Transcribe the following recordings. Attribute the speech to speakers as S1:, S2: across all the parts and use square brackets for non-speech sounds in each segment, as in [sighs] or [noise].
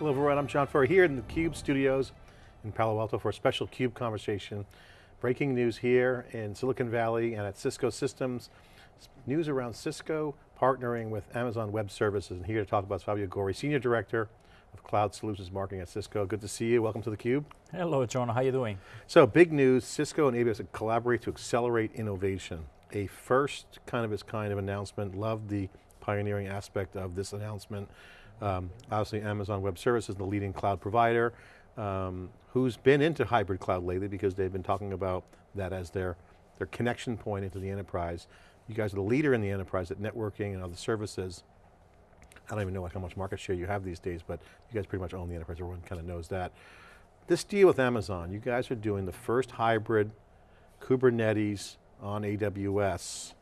S1: Hello everyone, I'm John Furrier here in the CUBE studios in Palo Alto for a special CUBE conversation. Breaking news here in Silicon Valley and at Cisco Systems. News around Cisco partnering with Amazon Web Services and here to talk about Fabio Gori, Senior Director of Cloud Solutions Marketing at Cisco. Good to see you, welcome to theCUBE.
S2: Hello John, how are you doing?
S1: So big news, Cisco and AWS collaborate to accelerate innovation. A first kind of its kind of announcement, love the pioneering aspect of this announcement. Um, obviously Amazon Web Services, the leading cloud provider, um, who's been into hybrid cloud lately because they've been talking about that as their, their connection point into the enterprise. You guys are the leader in the enterprise at networking and other services. I don't even know how much market share you have these days, but you guys pretty much own the enterprise, everyone kind of knows that. This deal with Amazon, you guys are doing the first hybrid Kubernetes on AWS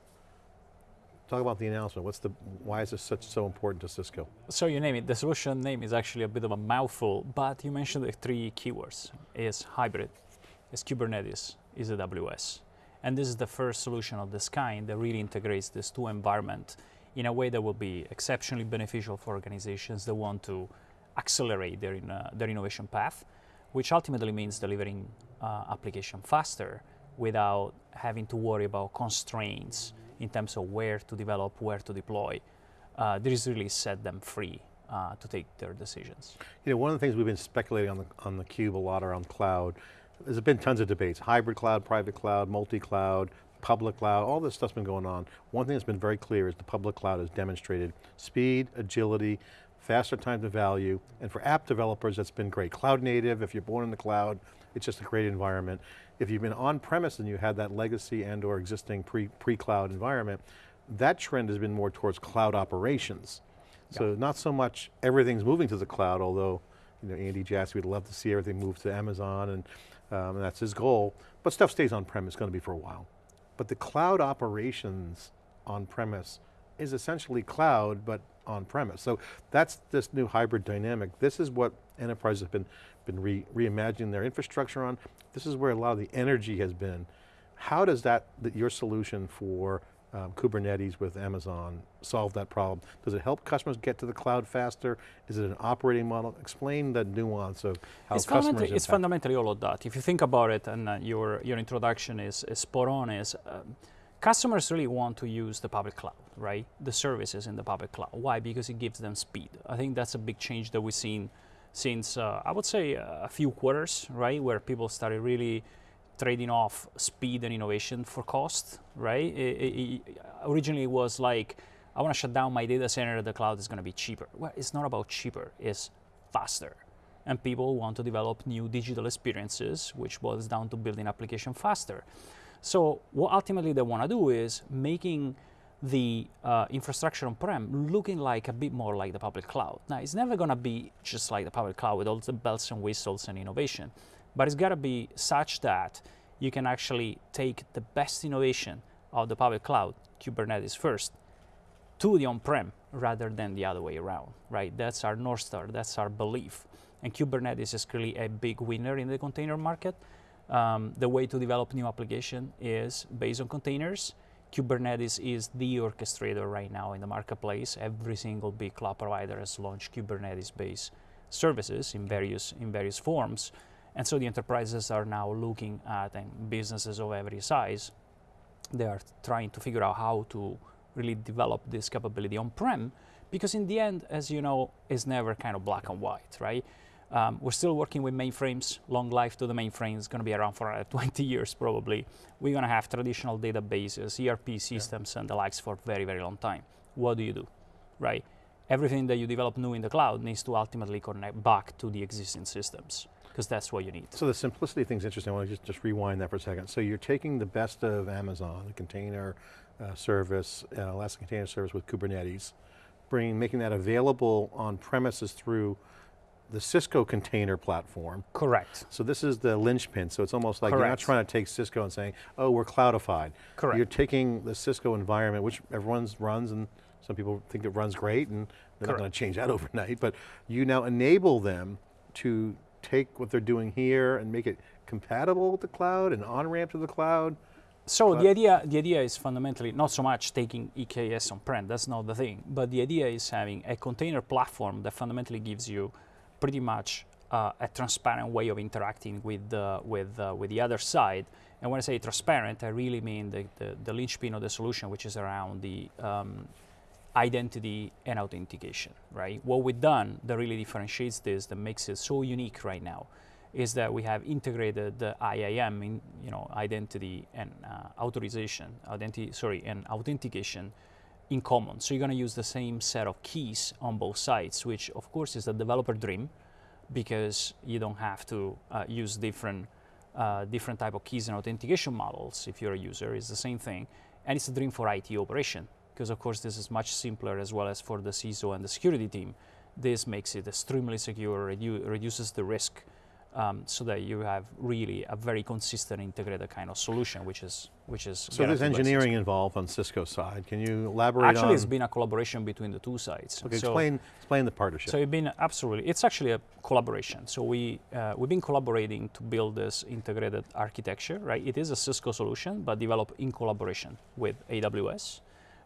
S1: Talk about the announcement. What's the, why is this such so important to Cisco?
S2: So you name it, the solution name is actually a bit of a mouthful, but you mentioned the three keywords. Is hybrid, is Kubernetes, is AWS. And this is the first solution of this kind that really integrates these two environments in a way that will be exceptionally beneficial for organizations that want to accelerate their, in, uh, their innovation path, which ultimately means delivering uh, application faster without having to worry about constraints in terms of where to develop, where to deploy. Uh, this really set them free uh, to take their decisions.
S1: You know, one of the things we've been speculating on the, on the cube a lot around cloud, there's been tons of debates, hybrid cloud, private cloud, multi-cloud, public cloud, all this stuff's been going on. One thing that's been very clear is the public cloud has demonstrated speed, agility, faster time to value, and for app developers that's been great. Cloud native, if you're born in the cloud, it's just a great environment. If you've been on-premise and you had that legacy and or existing pre-cloud pre environment, that trend has been more towards cloud operations. Yeah. So not so much everything's moving to the cloud, although you know, Andy Jassy would love to see everything move to Amazon and, um, and that's his goal, but stuff stays on-premise, going to be for a while. But the cloud operations on-premise is essentially cloud, but on-premise. So that's this new hybrid dynamic. This is what enterprises have been, been re reimagining their infrastructure on. This is where a lot of the energy has been. How does that, your solution for um, Kubernetes with Amazon solve that problem? Does it help customers get to the cloud faster? Is it an operating model? Explain the nuance of how
S2: it's
S1: customers
S2: fundamentally, It's fundamentally all of that. If you think about it, and uh, your, your introduction is, is spot on, is um, customers really want to use the public cloud, right? The services in the public cloud. Why? Because it gives them speed. I think that's a big change that we've seen since, uh, I would say, a few quarters, right? Where people started really trading off speed and innovation for cost, right? It, it, it originally it was like, I want to shut down my data center, the cloud is going to be cheaper. Well, it's not about cheaper, it's faster. And people want to develop new digital experiences, which boils down to building application faster. So what ultimately they want to do is making the uh, infrastructure on-prem looking like a bit more like the public cloud. Now, it's never going to be just like the public cloud with all the bells and whistles and innovation, but it's got to be such that you can actually take the best innovation of the public cloud, Kubernetes first, to the on-prem rather than the other way around, right? That's our North Star, that's our belief. And Kubernetes is clearly a big winner in the container market. Um, the way to develop new application is based on containers. Kubernetes is the orchestrator right now in the marketplace. Every single big cloud provider has launched Kubernetes-based services in various, in various forms. And so the enterprises are now looking at, and businesses of every size, they are trying to figure out how to really develop this capability on-prem, because in the end, as you know, it's never kind of black and white, right? Um, we're still working with mainframes. Long life to the mainframes, going to be around for uh, [laughs] 20 years probably. We're going to have traditional databases, ERP systems yeah. and the likes for very, very long time. What do you do, right? Everything that you develop new in the cloud needs to ultimately connect back to the existing systems because that's what you need.
S1: So the simplicity thing's interesting. I want to just, just rewind that for a second. So you're taking the best of Amazon, the container uh, service, uh, Elastic Container Service with Kubernetes, bringing, making that available on premises through the Cisco container platform.
S2: Correct.
S1: So this is the linchpin, so it's almost like Correct. you're not trying to take Cisco and saying, oh, we're cloudified.
S2: Correct.
S1: You're taking the Cisco environment, which everyone's runs and some people think it runs great and they're Correct. not going to change that [laughs] overnight, but you now enable them to take what they're doing here and make it compatible with the cloud and on-ramp to the cloud.
S2: So the idea, the idea is fundamentally not so much taking EKS on-prem, that's not the thing, but the idea is having a container platform that fundamentally gives you pretty much uh, a transparent way of interacting with the, with, uh, with the other side. And when I say transparent, I really mean the, the, the linchpin of the solution, which is around the um, identity and authentication, right? What we've done that really differentiates this, that makes it so unique right now, is that we have integrated the IAM, in, you know, identity and uh, authorization, identity, sorry, and authentication in common. So you're going to use the same set of keys on both sides, which of course is a developer dream, because you don't have to uh, use different uh, different type of keys and authentication models if you're a user. It's the same thing, and it's a dream for IT operation because of course this is much simpler as well as for the CISO and the security team. This makes it extremely secure, redu reduces the risk um, so that you have really a very consistent integrated kind of solution, which is which is.
S1: So there's engineering involved on Cisco side. Can you elaborate
S2: actually,
S1: on?
S2: it's been a collaboration between the two sides.
S1: Okay,
S2: so
S1: explain explain the partnership.
S2: So it's been absolutely. It's actually a collaboration. So we uh, we've been collaborating to build this integrated architecture. Right, it is a Cisco solution, but developed in collaboration with AWS.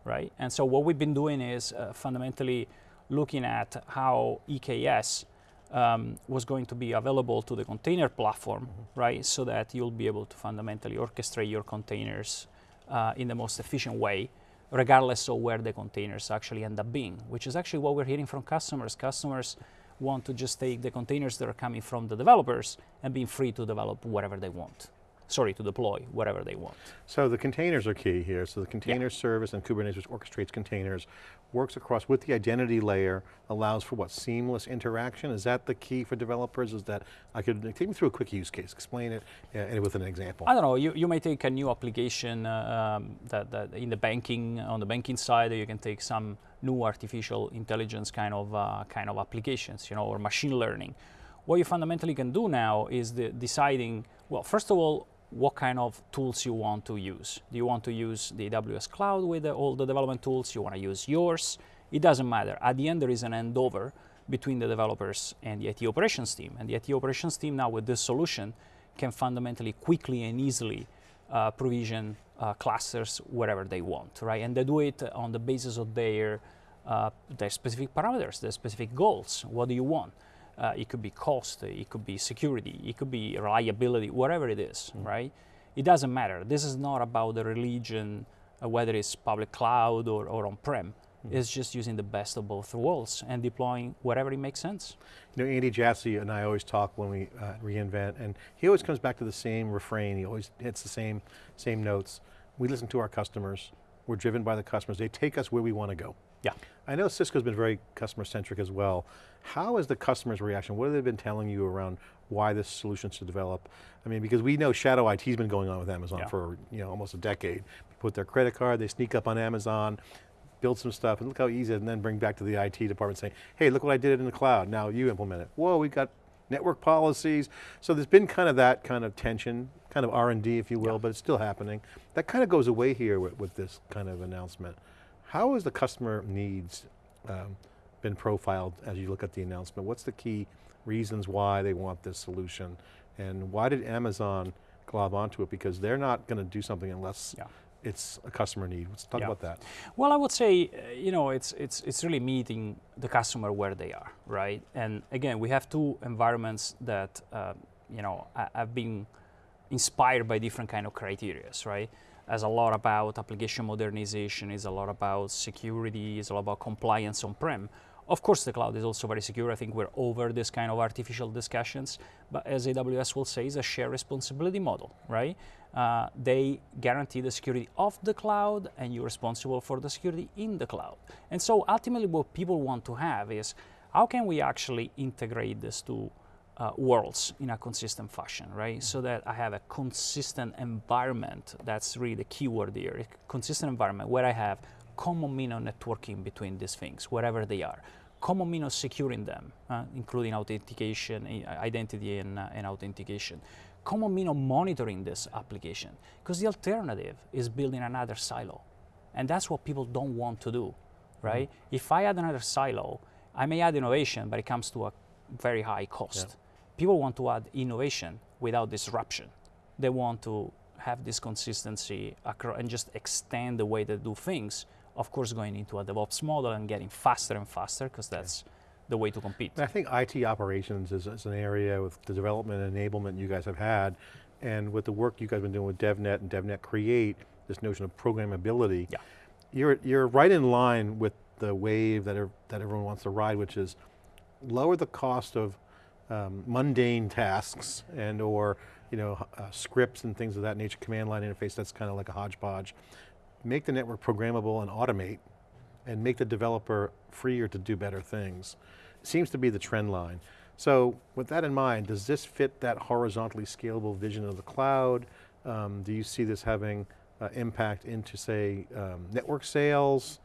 S2: Right, and so what we've been doing is uh, fundamentally looking at how EKS um, was going to be available to the container platform, mm-hmm. right? So that you'll be able to fundamentally orchestrate your containers uh, in the most efficient way, regardless of where the containers actually end up being, which is actually what we're hearing from customers. Customers want to just take the containers that are coming from the developers and be free to develop whatever they want sorry, to deploy whatever they want.
S1: So the containers are key here. So the container yeah. service and Kubernetes, which orchestrates containers, works across with the identity layer, allows for what, seamless interaction? Is that the key for developers? Is that, I could, take me through a quick use case, explain it uh, with an example.
S2: I don't know, you, you may take a new application uh, um, that, that in the banking, on the banking side, you can take some new artificial intelligence kind of, uh, kind of applications, you know, or machine learning. What you fundamentally can do now is the deciding, well, first of all, what kind of tools you want to use. Do you want to use the AWS cloud with the, all the development tools? You want to use yours? It doesn't matter. At the end, there is an handover between the developers and the IT operations team. And the IT operations team now with this solution can fundamentally quickly and easily uh, provision uh, clusters wherever they want, right? And they do it on the basis of their, uh, their specific parameters, their specific goals. What do you want? Uh, it could be cost, it could be security, it could be reliability, whatever it is, mm. right? It doesn't matter. This is not about the religion, uh, whether it's public cloud or, or on-prem. Mm. It's just using the best of both worlds and deploying whatever it makes sense.
S1: You know, Andy Jassy and I always talk when we uh, reInvent, and he always comes back to the same refrain. He always hits the same, same notes. We listen to our customers. We're driven by the customers. They take us where we want to go.
S2: Yeah.
S1: I know Cisco's been very customer centric as well. How is the customer's reaction? What have they been telling you around why this solution should develop? I mean, because we know shadow IT's been going on with Amazon yeah. for you know almost a decade. They put their credit card, they sneak up on Amazon, build some stuff, and look how easy, and then bring back to the IT department saying, hey, look what I did in the cloud, now you implement it. Whoa, we've got network policies. So there's been kind of that kind of tension, kind of R&D if you will, yeah. but it's still happening. That kind of goes away here with, with this kind of announcement. How has the customer needs um, been profiled as you look at the announcement? What's the key reasons why they want this solution? And why did Amazon glob onto it? Because they're not going to do something unless yeah. it's a customer need. Let's talk yeah. about that.
S2: Well, I would say, uh, you know, it's, it's, it's really meeting the customer where they are, right? And again, we have two environments that, uh, you know, have been inspired by different kind of criterias, right? Has a lot about application modernization, is a lot about security, is a lot about compliance on-prem. Of course, the cloud is also very secure. I think we're over this kind of artificial discussions, but as AWS will say, it's a shared responsibility model, right? Uh, they guarantee the security of the cloud and you're responsible for the security in the cloud. And so ultimately what people want to have is, how can we actually integrate this to uh, worlds in a consistent fashion, right? So that I have a consistent environment. That's really the key word here. A consistent environment where I have common mean of networking between these things, wherever they are. Common mean of securing them, uh, including authentication, identity and, uh, and authentication. Common mean of monitoring this application, because the alternative is building another silo. And that's what people don't want to do, right? Mm -hmm. If I add another silo, I may add innovation, but it comes to a very high cost. Yeah people want to add innovation without disruption. They want to have this consistency and just extend the way they do things. Of course, going into a DevOps model and getting faster and faster because that's the way to compete.
S1: I think IT operations is, is, an area with the development and enablement you guys have had, and with the work you guys have been doing with DevNet and DevNet Create, this notion of programmability,
S2: yeah.
S1: you're, you're right in line with the wave that, er, that everyone wants to ride, which is lower the cost of um, mundane tasks and or you know, uh, scripts and things of that nature, command line interface, that's kind of like a hodgepodge. Make the network programmable and automate and make the developer freer to do better things. Seems to be the trend line. So with that in mind, does this fit that horizontally scalable vision of the cloud? Um, do you see this having uh, impact into say, um, network sales,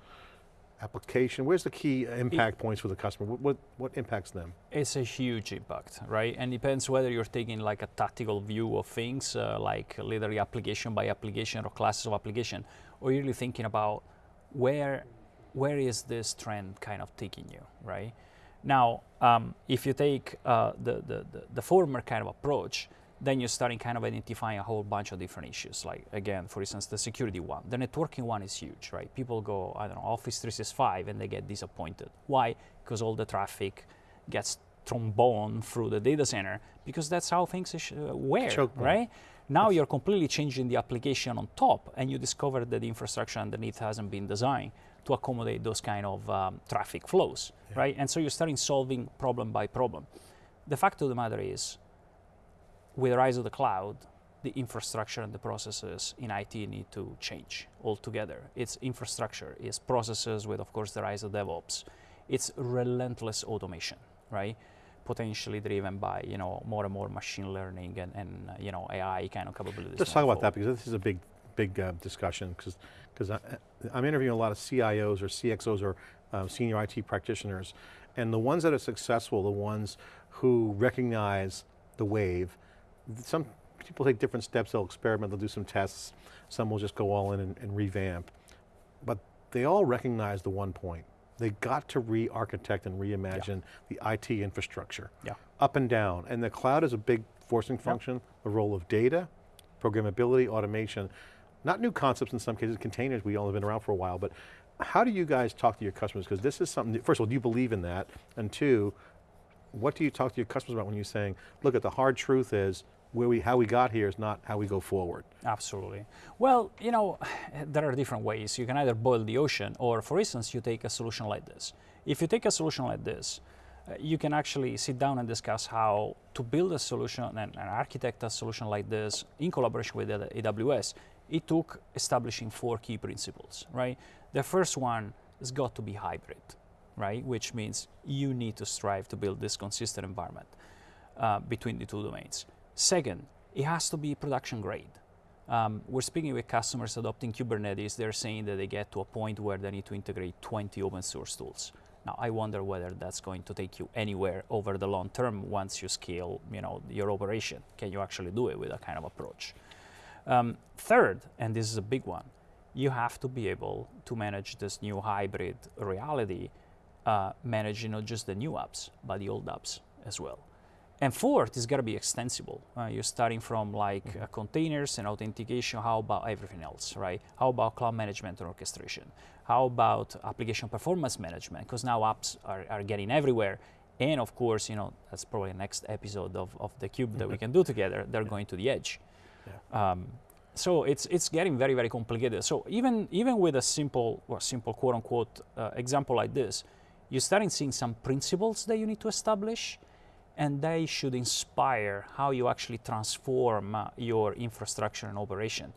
S1: application? Where's the key impact it, points for the customer? What, what, what, impacts them?
S2: It's a huge impact, right? And depends whether you're taking like a tactical view of things, uh, like literally application by application or classes of application, or you're really thinking about where, where is this trend kind of taking you, right? Now, um, if you take uh, the, the, the, the former kind of approach, then you're starting kind of identifying a whole bunch of different issues. Like again, for instance, the security one. The networking one is huge, right? People go, I don't know, Office 365 and they get disappointed. Why? Because all the traffic gets trombone through the data center because that's how things uh, were, right? Now you're completely changing the application on top and you discover that the infrastructure underneath hasn't been designed to accommodate those kind of um, traffic flows, yeah. right? And so you're starting solving problem by problem. The fact of the matter is, with the rise of the cloud, the infrastructure and the processes in IT need to change altogether. It's infrastructure, it's processes with, of course, the rise of DevOps. It's relentless automation, right? Potentially driven by, you know, more and more machine learning and, and you know, AI kind of capabilities.
S1: Let's talk about that because this is a big, big uh, discussion because because I'm interviewing a lot of CIOs or CXOs or uh, senior IT practitioners, and the ones that are successful, the ones who recognize the wave, some people take different steps, they'll experiment, they'll do some tests, some will just go all in and, and revamp. But they all recognize the one point. They got to re-architect and reimagine yeah. the IT infrastructure.
S2: Yeah.
S1: Up and down, and the cloud is a big forcing function, yep. the role of data, programmability, automation, not new concepts in some cases, containers, we all have been around for a while, but how do you guys talk to your customers? Because this is something, first of all, do you believe in that? And two, what do you talk to your customers about when you're saying, look at the hard truth is, where we, how we got here is not how we go forward.
S2: Absolutely. Well, you know, [sighs] there are different ways. You can either boil the ocean, or for instance, you take a solution like this. If you take a solution like this, uh, you can actually sit down and discuss how to build a solution and, and architect a solution like this in collaboration with AWS. It took establishing four key principles, right? The first one has got to be hybrid, right? Which means you need to strive to build this consistent environment uh, between the two domains. Second, it has to be production grade. Um, we're speaking with customers adopting Kubernetes. They're saying that they get to a point where they need to integrate 20 open source tools. Now, I wonder whether that's going to take you anywhere over the long term once you scale, you know, your operation. Can you actually do it with that kind of approach? Um, third, and this is a big one, you have to be able to manage this new hybrid reality, uh, managing not just the new apps, but the old apps as well. And fourth, it's got to be extensible. Uh, you're starting from like mm -hmm. uh, containers and authentication. How about everything else, right? How about cloud management and orchestration? How about application performance management? Because now apps are, are getting everywhere. And of course, you know, that's probably the next episode of, of the cube that we [laughs] can do together. They're yeah. going to the edge. Yeah. Um, so it's it's getting very very complicated. So even even with a simple or simple quote unquote uh, example like this, you're starting seeing some principles that you need to establish, and they should inspire how you actually transform uh, your infrastructure and operation.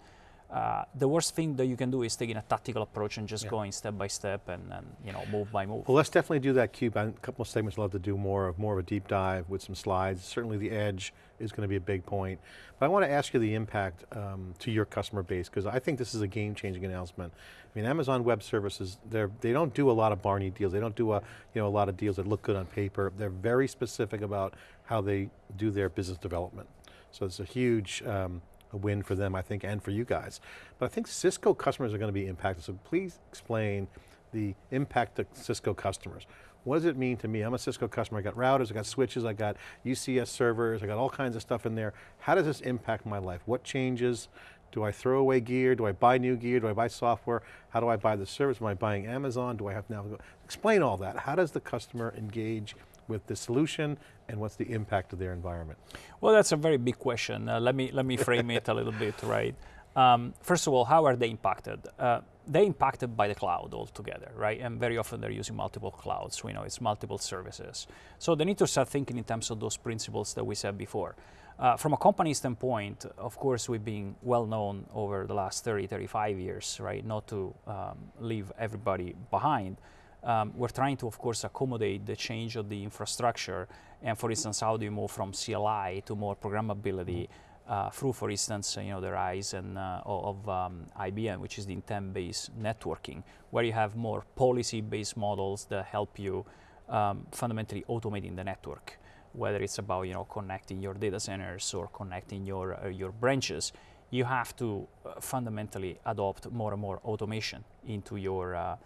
S2: Uh, the worst thing that you can do is taking a tactical approach and just yeah. going step by step and, and, you know move by move.
S1: Well, let's definitely do that cube. A couple of segments I'd love to do more of more of a deep dive with some slides. Certainly the edge is going to be a big point. But I want to ask you the impact um, to your customer base because I think this is a game-changing announcement. I mean, Amazon Web Services, they don't do a lot of Barney deals. They don't do a, you know, a lot of deals that look good on paper. They're very specific about how they do their business development. So it's a huge um, a win for them, I think, and for you guys. But I think Cisco customers are going to be impacted, so please explain the impact to Cisco customers. What does it mean to me? I'm a Cisco customer, I got routers, I got switches, I got UCS servers, I got all kinds of stuff in there. How does this impact my life? What changes Do I throw away gear? Do I buy new gear? Do I buy software? How do I buy the service? Am I buying Amazon? Do I have to now go? Explain all that. How does the customer engage with the solution and what's the impact of their environment?
S2: Well, that's a very big question. Uh, let me let me frame it a little bit, right? Um, first of all, how are they impacted? Uh, they're impacted by the cloud altogether, right? And very often they're using multiple clouds. We know it's multiple services. So they need to start thinking in terms of those principles that we said before. Uh, from a company standpoint, of course, we've been well known over the last 30, 35 years, right? Not to um, leave everybody behind. Um, we're trying to, of course, accommodate the change of the infrastructure. And for instance, how do you move from CLI to more programmability uh, through, for instance, you know, the rise and, uh, of um, IBN, which is the intent-based networking, where you have more policy-based models that help you um, fundamentally automating the network whether it's about you know connecting your data centers or connecting your uh, your branches, you have to uh, fundamentally adopt more and more automation into your uh,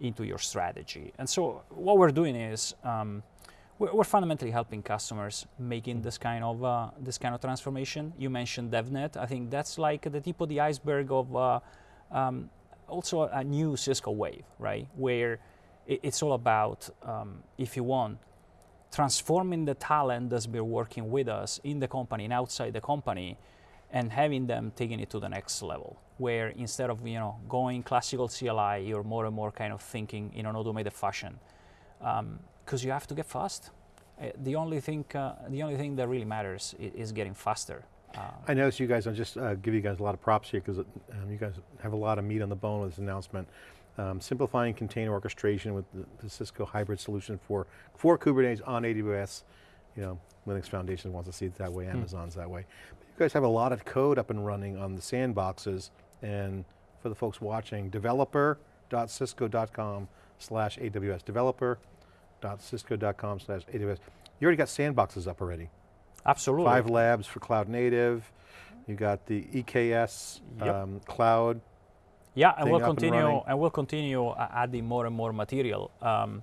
S2: into your strategy. And so what we're doing is um, we're, we're, fundamentally helping customers making this kind of uh, this kind of transformation. You mentioned DevNet. I think that's like the tip of the iceberg of uh, um, also a new Cisco wave, right? Where it, it's all about um, if you want transforming the talent that's been working with us in the company and outside the company and having them taking it to the next level where instead of you know going classical CLI you're more and more kind of thinking in an automated fashion because um, you have to get fast uh, the only thing uh, the only thing that really matters is, is getting faster
S1: uh, I notice you guys, I'll just uh, give you guys a lot of props here because um, you guys have a lot of meat on the bone with this announcement. Um, simplifying container orchestration with the, the, Cisco hybrid solution for, for Kubernetes on AWS. You know, Linux Foundation wants to see it that way, hmm. Amazon's mm. that way. You guys have a lot of code up and running on the sandboxes and for the folks watching, developer.cisco.com slash AWS, developer.cisco.com slash AWS. You already got sandboxes up already.
S2: Absolutely.
S1: Five labs for cloud native. You got the EKS yep. um, cloud
S2: yeah, and we'll continue and, and, we'll continue adding more and more material. Um,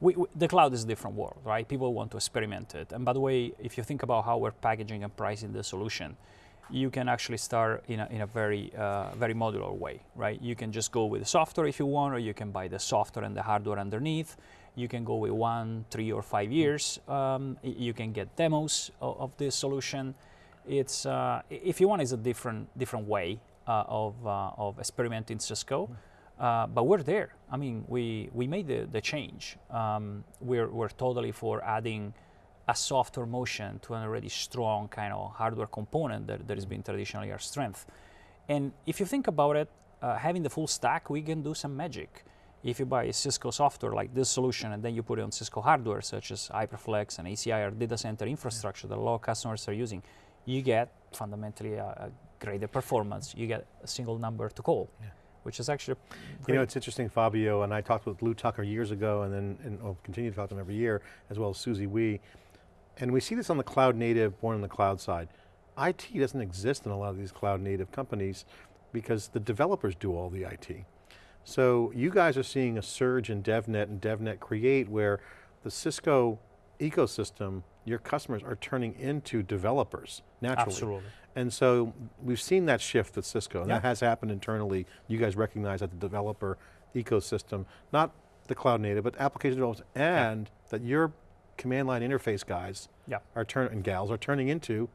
S2: we, we, the cloud is a different world, right? People want to experiment it. And by the way, if you think about how we're packaging and pricing the solution, you can actually start in a, in a very, uh, very modular way, right? You can just go with the software if you want, or you can buy the software and the hardware underneath. You can go with one, three, or five years. Um, you can get demos of, of this solution. It's, uh, if you want, it's a different, different way uh, of, uh, of experimenting Cisco. Uh, but we're there. I mean, we, we made the, the change. Um, we're, we're totally for adding a software motion to an already strong kind of hardware component that, that has been traditionally our strength. And if you think about it, uh, having the full stack, we can do some magic. If you buy Cisco software like this solution and then you put it on Cisco hardware such as HyperFlex and ACI or data center infrastructure that a lot of customers are using, you get fundamentally a, a greater performance, you get a single number to call. Yeah. Which is actually
S1: You know, it's interesting, Fabio, and I talked with Lew Tucker years ago, and then and I'll continue to talk to him every year, as well as Susie Wee. And we see this on the cloud native, born on the cloud side. IT doesn't exist in a lot of these cloud native companies because the developers do all the IT. So you guys are seeing a surge in DevNet and DevNet Create where the Cisco ecosystem, your customers are turning into developers naturally.
S2: Absolutely.
S1: And so we've seen that shift at Cisco, and yeah. that has happened internally. You guys recognize that the developer ecosystem, not the cloud native, but application developers, and yeah. that your command line interface guys yeah. are turn and gals are turning into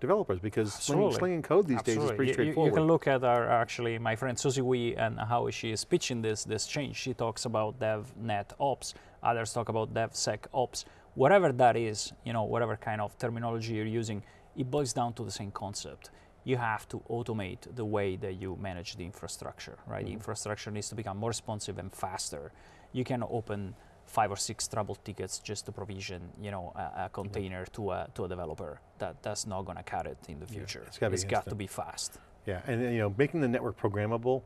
S1: developers because slinging, slinging, code these Absolutely. days is pretty
S2: you,
S1: straightforward.
S2: You can look at our actually my friend Susie Wee and how she is pitching this this change. She talks about DevNet Ops, others talk about DevSec Ops. Whatever that is, you know, whatever kind of terminology you're using, it boils down to the same concept. You have to automate the way that you manage the infrastructure, right? Mm -hmm. The mm-hmm. infrastructure needs to become more responsive and faster. You can open five or six trouble tickets just to provision, you know, a, a container -hmm. to a to a developer. That that's not going to cut it in the future. Yeah, it's it's got to be fast.
S1: Yeah, and you know, making the network programmable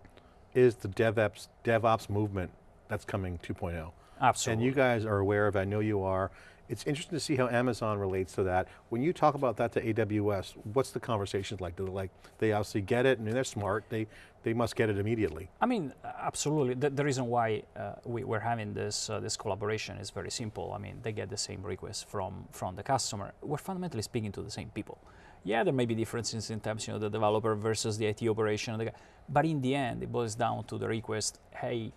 S1: is the DevOps DevOps movement that's coming 2.0.
S2: Absolutely.
S1: And you guys are aware of, I know you are, it's interesting to see how Amazon relates to that. When you talk about that to AWS, what's the conversations like? Do they like, they obviously get it, I mean, they're smart, they, they must get it immediately.
S2: I mean, absolutely. The, the reason why uh, we, are having this, uh, this collaboration is very simple. I mean, they get the same request from, from the customer. We're fundamentally speaking to the same people. Yeah, there may be differences in terms, you know, the developer versus the IT operation, but in the end, it boils down to the request. Hey,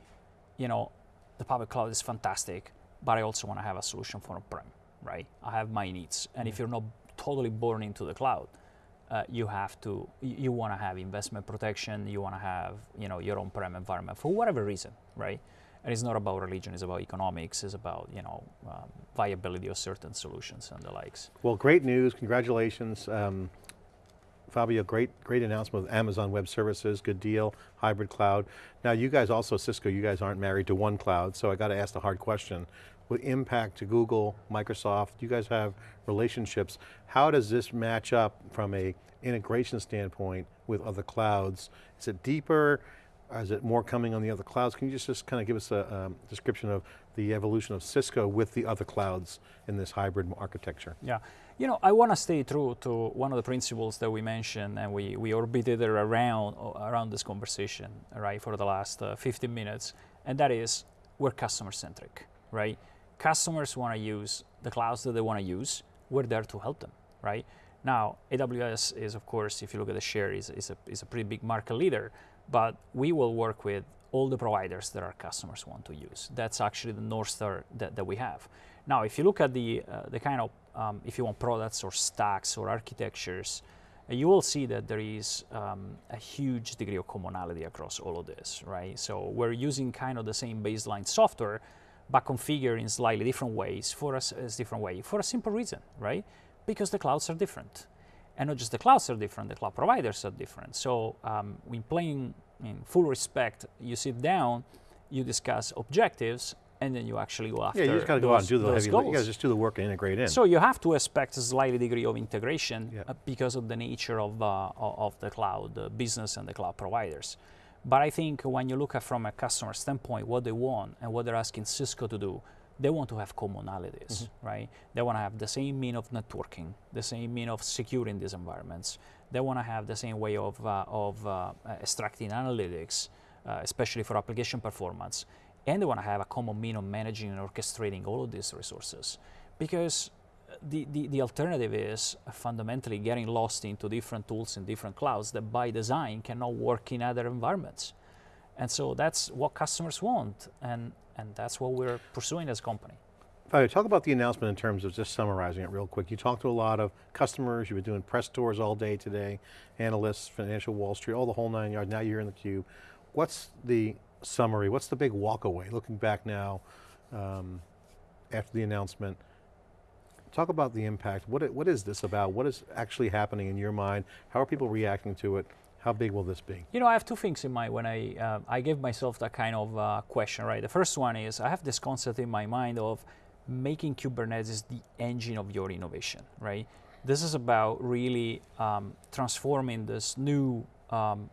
S2: you know, the public cloud is fantastic, but I also want to have a solution for on-prem, right? I have my needs, and if you're not totally born into the cloud, uh, you have to, you, you want to have investment protection, you want to have, you know, your on-prem environment for whatever reason, right? And it's not about religion; it's about economics. It's about, you know, um, viability of certain solutions and the likes.
S1: Well, great news, congratulations. Um, Fabio, great, great announcement with Amazon Web Services, good deal, hybrid cloud. Now you guys also, Cisco, you guys aren't married to one cloud, so I got to ask the hard question. With impact to Google, Microsoft, you guys have relationships. How does this match up from a integration standpoint with other clouds? Is it deeper? Is it more coming on the other clouds? Can you just, just kind of give us a um, description of the evolution of Cisco with the other clouds in this hybrid architecture?
S2: Yeah, you know, I want to stay true to one of the principles that we mentioned and we, we orbited around, around this conversation, right, for the last uh, 15 minutes, and that is we're customer centric, right? Customers want to use the clouds that they want to use, we're there to help them, right? Now, AWS is, of course, if you look at the share, is, is, a, is a pretty big market leader, but we will work with all the providers that our customers want to use. That's actually the North Star that, that we have. Now, if you look at the, uh, the kind of, um, if you want products or stacks or architectures, uh, you will see that there is um, a huge degree of commonality across all of this, right? So we're using kind of the same baseline software, but configured in slightly different ways for as different way for a simple reason, right? Because the clouds are different. And not just the clouds are different, the cloud providers are different. So um, in plain, in full respect, you sit down, you discuss objectives, and then you actually go after
S1: Yeah, you just got to go out and do the heavy,
S2: goals.
S1: you got to just do the work and integrate in.
S2: So you have to expect a slightly degree of integration
S1: Yeah.
S2: uh, because of the nature of, uh, of the cloud business and the cloud providers. But I think when you look at from a customer standpoint, what they want and what they're asking Cisco to do, they want to have commonalities, right? They want to have the same mean of networking, the same mean of securing these environments. They want to have the same way of, uh, of uh, extracting analytics, uh, especially for application performance. And they want to have a common mean of managing and orchestrating all of these resources. Because the, the, the alternative is fundamentally getting lost into different tools in different clouds that by design cannot work in other environments. And so that's what customers want, and, and that's what we're pursuing as a company.
S1: Fabio, talk about the announcement in terms of just summarizing it real quick. You talked to a lot of customers, you've been doing press tours all day today, analysts, financial Wall Street, all the whole nine yards, now you're in the cube. What's the summary, what's the big walkaway, looking back now um, after the announcement? Talk about the impact, what, what is this about? What is actually happening in your mind? How are people reacting to it? How big will this be?
S2: You know, I have two things in mind when I uh, I gave myself that kind of uh, question. Right, the first one is I have this concept in my mind of making Kubernetes the engine of your innovation. Right, this is about really um, transforming this new um,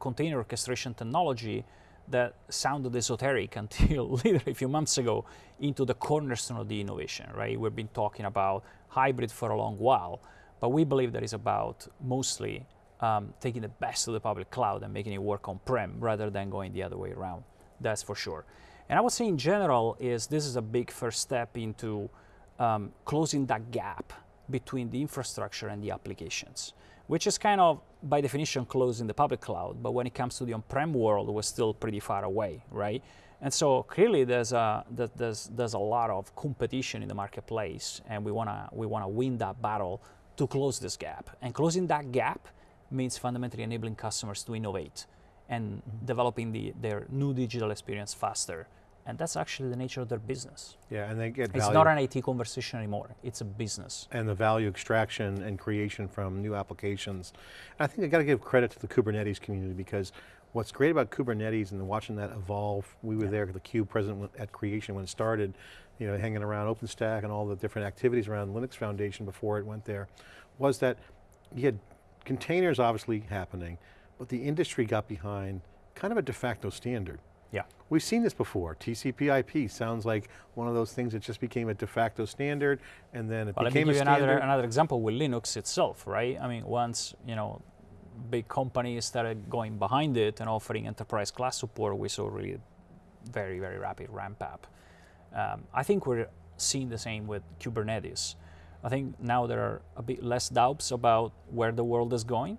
S2: container orchestration technology that sounded esoteric [laughs] until literally a few months ago into the cornerstone of the innovation. Right, we've been talking about hybrid for a long while, but we believe that is about mostly um, taking the best of the public cloud and making it work on-prem rather than going the other way around. That's for sure. And I would say in general is this is a big first step into um, closing that gap between the infrastructure and the applications, which is kind of by definition closed in the public cloud. But when it comes to the on-prem world, we're still pretty far away, right? And so clearly there's a there's there's a lot of competition in the marketplace, and we wanna we wanna win that battle to close this gap. And closing that gap means fundamentally enabling customers to innovate and mm-hmm. developing the, their new digital experience faster. And that's actually the nature of their business.
S1: Yeah, and they get
S2: It's not an IT conversation anymore. It's a business.
S1: and the value extraction and creation from new applications. And I think I got to give credit to the Kubernetes community because what's great about Kubernetes and watching that evolve, we were there at the Cube present at creation when it started, you know, hanging around OpenStack and all the different activities around Linux Foundation before it went there, was that you had containers obviously happening, but the industry got behind kind of a de facto standard.
S2: Yeah.
S1: We've seen this before. TCP IP sounds like one of those things that just became a de facto standard and then it
S2: me
S1: became
S2: give
S1: a
S2: you
S1: standard.
S2: another, another example with Linux itself, right? I mean, once, you know, big companies started going behind it and offering enterprise class support, we saw really very, very rapid ramp up. Um, I think we're seeing the same with Kubernetes. I think now there are a bit less doubts about where the world is going.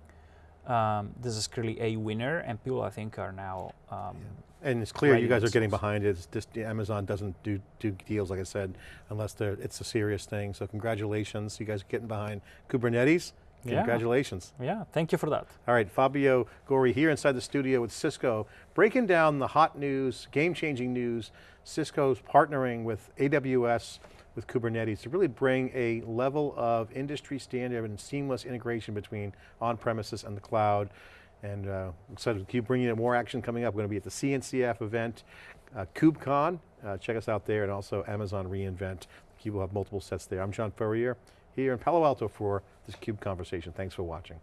S2: Um, this is clearly a winner, and people I think are now. Um,
S1: And it's clear you guys are getting behind it. It's just, Amazon doesn't do, do deals, like I said, unless they're, it's a serious thing. So congratulations, you guys are getting behind Kubernetes.
S2: Yeah.
S1: Congratulations.
S2: Yeah, thank you for that.
S1: All right, Fabio Gori here inside the studio with Cisco, breaking down the hot news, game-changing news. Cisco's partnering with AWS with Kubernetes to really bring a level of industry standard and seamless integration between on-premises and the cloud. And uh, excited to keep bringing in more action coming up. We're going to be at the CNCF event, uh, KubeCon, uh, check us out there, and also Amazon reInvent. Cube will have multiple sets there. I'm John Furrier, here in Palo Alto for this CUBE conversation. Thanks for watching.